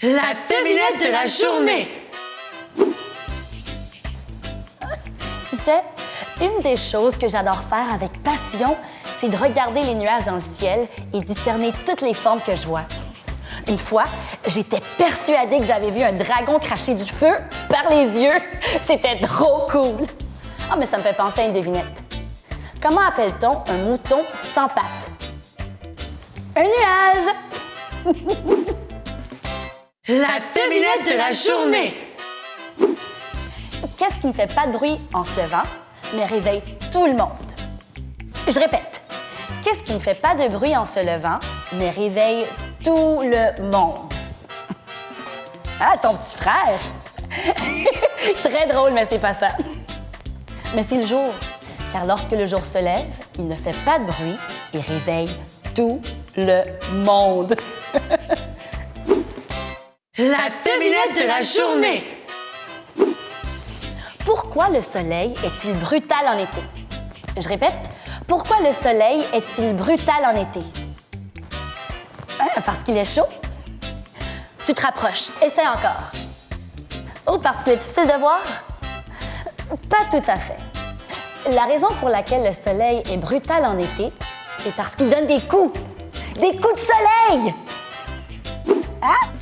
La devinette de la journée Tu sais, une des choses que j'adore faire avec passion, c'est de regarder les nuages dans le ciel et discerner toutes les formes que je vois. Une fois, j'étais persuadée que j'avais vu un dragon cracher du feu par les yeux. C'était trop cool. Ah, mais ça me fait penser à une devinette. Comment appelle-t-on un mouton sans pattes? Un nuage! La devinette de la journée Qu'est-ce qui ne fait pas de bruit en se levant, mais réveille tout le monde? Je répète. Qu'est-ce qui ne fait pas de bruit en se levant, mais réveille tout le monde? Ah, ton petit frère! Très drôle, mais c'est pas ça. Mais c'est le jour, car lorsque le jour se lève, il ne fait pas de bruit et réveille tout le monde. La devinette de la journée Pourquoi le soleil est-il brutal en été? Je répète, pourquoi le soleil est-il brutal en été? Parce qu'il est chaud? Tu te rapproches. Essaie encore. Oh, parce qu'il est difficile de voir? Pas tout à fait. La raison pour laquelle le soleil est brutal en été, c'est parce qu'il donne des coups. Des coups de soleil! Hein?